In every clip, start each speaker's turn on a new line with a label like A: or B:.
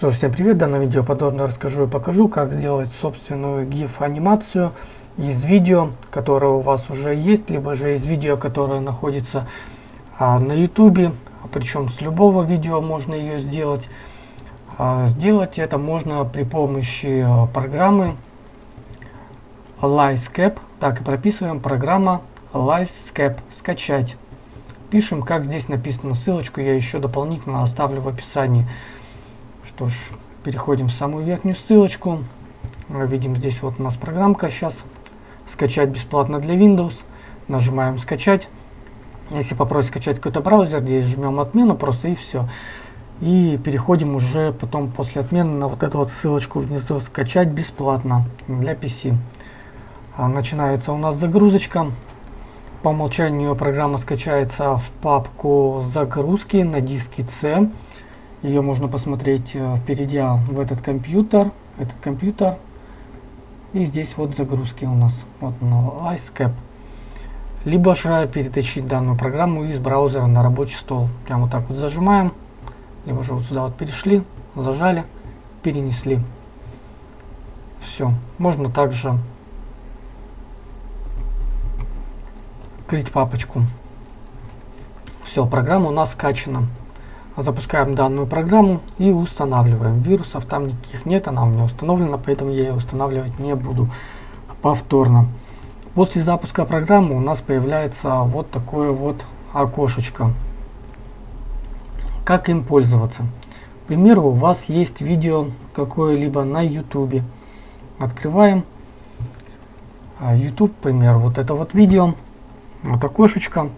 A: Что ж, всем привет! В данном видео подробно расскажу и покажу, как сделать собственную GIF анимацию из видео, которое у вас уже есть, либо же из видео, которое находится а, на YouTube, причем с любого видео можно ее сделать. А, сделать это можно при помощи а, программы Lyscape, так и прописываем программа Lyscape, скачать. Пишем, как здесь написано, ссылочку я еще дополнительно оставлю в описании. Что ж, переходим в самую верхнюю ссылочку. Мы видим здесь вот у нас программка сейчас. Скачать бесплатно для Windows. Нажимаем скачать. Если попросить скачать какой-то браузер, здесь жмем отмену просто и все. И переходим уже потом после отмены на вот эту вот ссылочку внизу скачать бесплатно для PC. А начинается у нас загрузочка. По умолчанию программа скачается в папку загрузки на диске C. Ее можно посмотреть, э, перейдя в этот компьютер. Этот компьютер. И здесь вот загрузки у нас. Вот на iScap. Либо же перетащить данную программу из браузера на рабочий стол. Прямо вот так вот зажимаем. Либо же вот сюда вот перешли, зажали, перенесли. Все. Можно также открыть папочку. Все, программа у нас скачана. Запускаем данную программу и устанавливаем. Вирусов там никаких нет, она у меня установлена, поэтому я ее устанавливать не буду повторно. После запуска программы у нас появляется вот такое вот окошечко. Как им пользоваться? К примеру, у вас есть видео какое-либо на YouTube. Открываем а, YouTube, к примеру, вот это вот видео. Вот окошечко.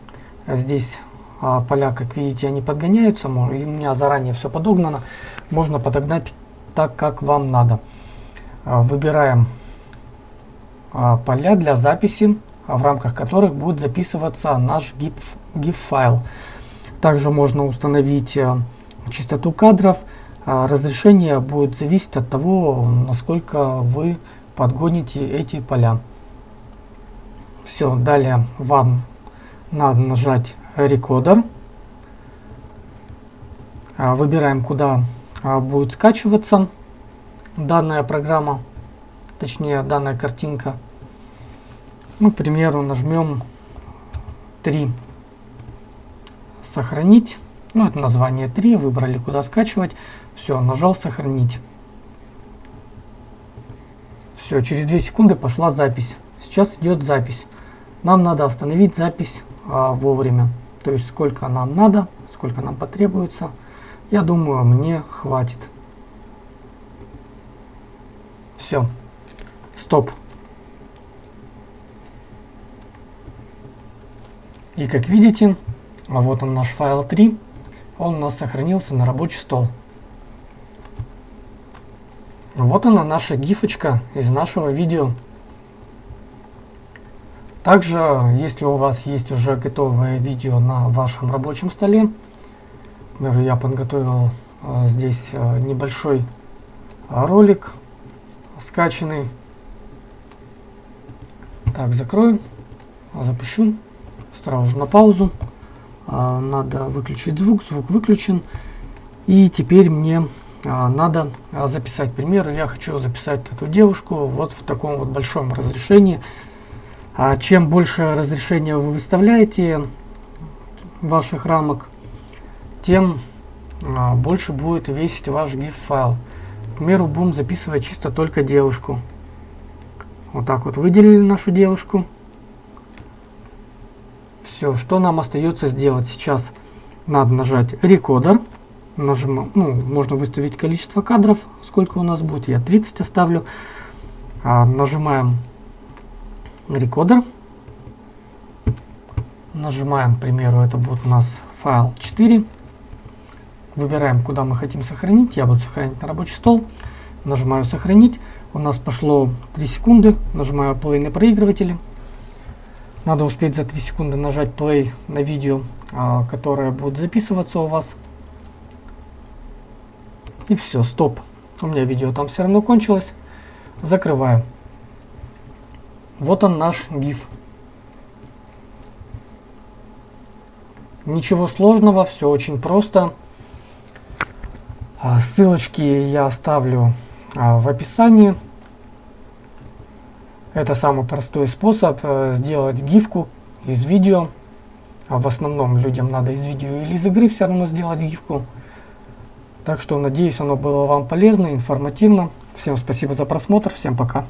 A: Здесь а, поля, как видите, они подгоняются. У меня заранее все подогнано. Можно подогнать так, как вам надо. А, выбираем а, поля для записи, в рамках которых будет записываться наш GIF, GIF файл. Также можно установить частоту кадров. Разрешение будет зависеть от того, насколько вы подгоните эти поля. Все, далее вам надо нажать рекодер. А, выбираем, куда а, будет скачиваться данная программа, точнее данная картинка. Мы, к примеру, нажмем 3 сохранить. Ну, это название 3, выбрали, куда скачивать. Все, нажал сохранить. Все, через 2 секунды пошла запись. Сейчас идет запись. Нам надо остановить запись а, вовремя. То есть сколько нам надо, сколько нам потребуется. Я думаю, мне хватит. Все. Стоп. И как видите, а вот он наш файл 3. Он у нас сохранился на рабочий стол. Вот она наша гифочка из нашего видео. Также, если у вас есть уже готовое видео на вашем рабочем столе, например, я подготовил э, здесь э, небольшой ролик скачанный. Так, закрою, запущу, сразу же на паузу. Э, надо выключить звук, звук выключен. И теперь мне э, надо записать пример. Я хочу записать эту девушку вот в таком вот большом разрешении а чем больше разрешения вы выставляете ваших рамок, тем а, больше будет весить ваш GIF файл. К примеру, будем записывать чисто только девушку. Вот так вот выделили нашу девушку. Все, что нам остается сделать сейчас? Надо нажать рекодер. Нажимаем, ну, можно выставить количество кадров, сколько у нас будет. Я 30 оставлю. А, нажимаем рекодер. Нажимаем, к примеру, это будет у нас файл 4. Выбираем, куда мы хотим сохранить. Я буду сохранить на рабочий стол. Нажимаю сохранить. У нас пошло 3 секунды. Нажимаю play на проигрывателе. Надо успеть за 3 секунды нажать play на видео, а, которое будет записываться у вас. И все, стоп. У меня видео там все равно кончилось. Закрываю. Вот он наш GIF. Ничего сложного, все очень просто. А, ссылочки я оставлю а, в описании. Это самый простой способ э, сделать гифку из видео. А в основном людям надо из видео или из игры все равно сделать гифку. Так что надеюсь оно было вам полезно, информативно. Всем спасибо за просмотр, всем пока.